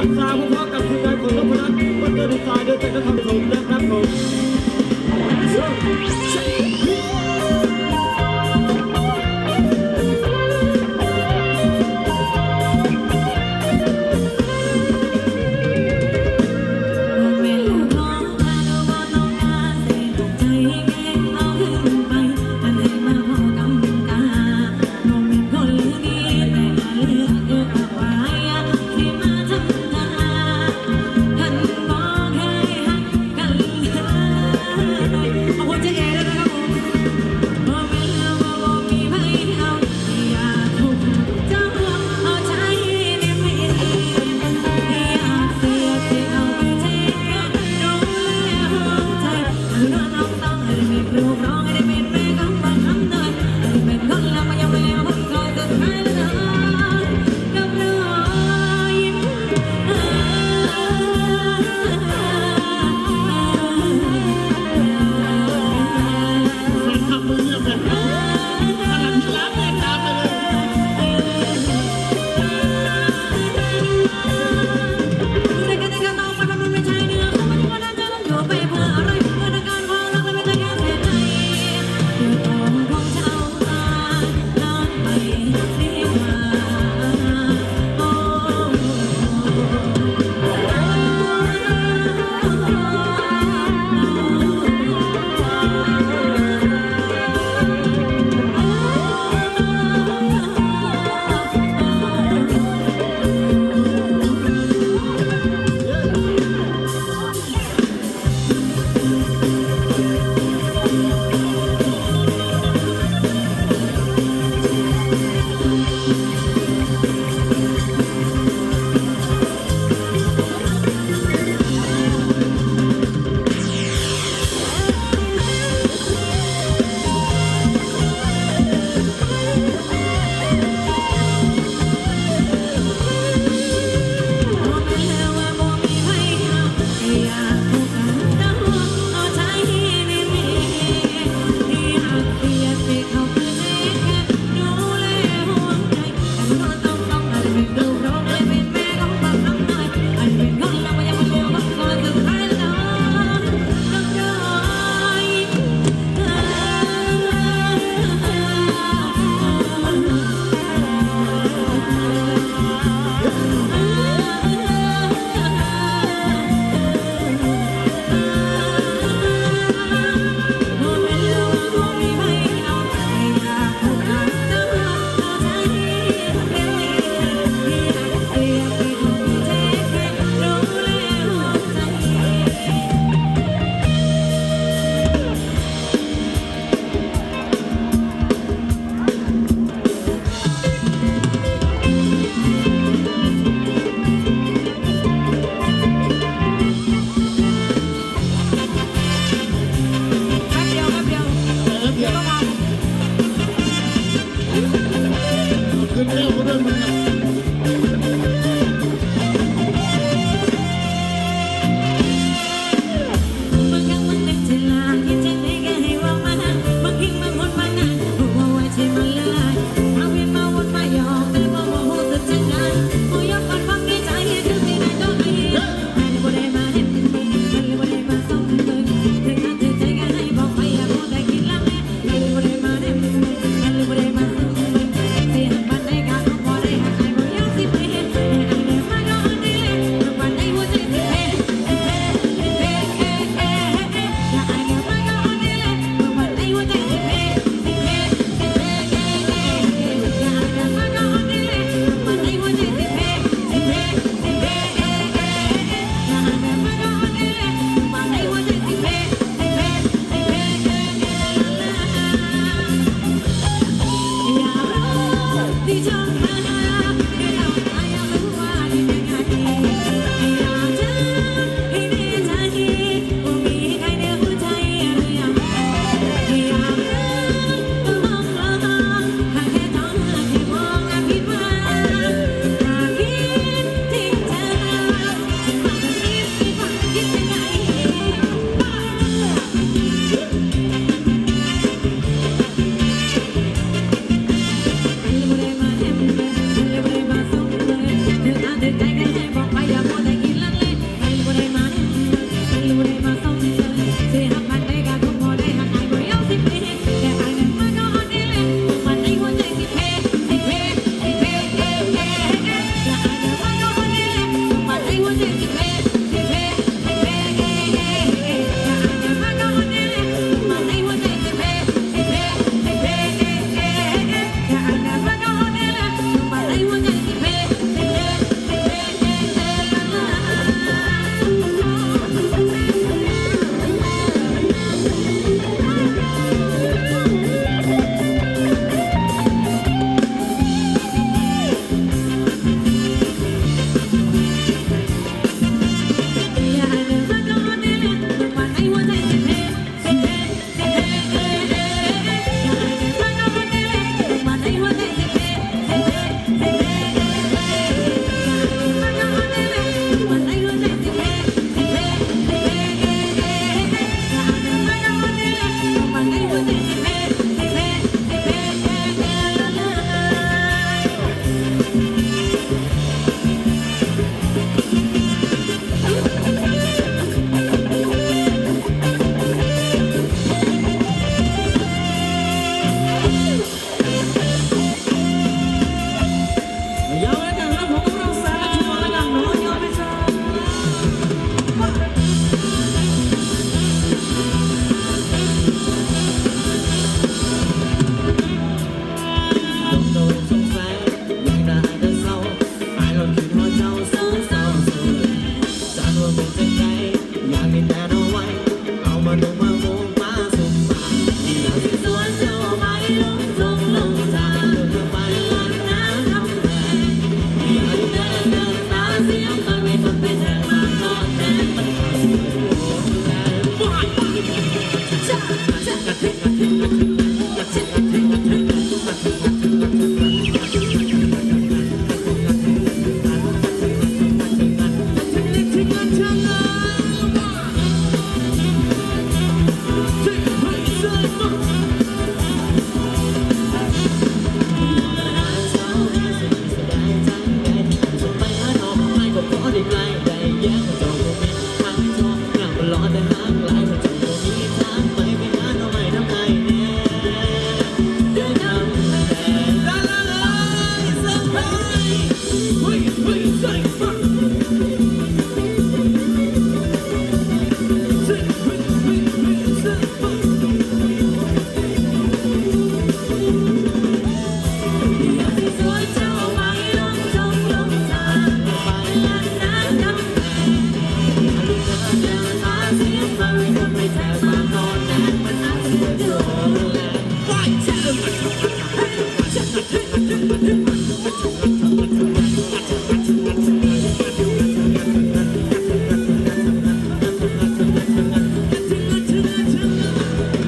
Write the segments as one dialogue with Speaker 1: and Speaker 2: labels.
Speaker 1: ัมสาคุ
Speaker 2: ณพ่อกับคุณยายคนนพรัตน์วันเดอร์ดีไซน์เดินแต่ก็ทำสมนะ
Speaker 1: ครับผม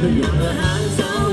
Speaker 1: You're handsome.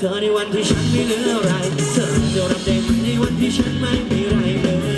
Speaker 1: เธอใน
Speaker 2: วันที่ฉันไม่เหลืออะไร เธอจะรับได้ไหมในวันที่ฉันไม่มีไรเลย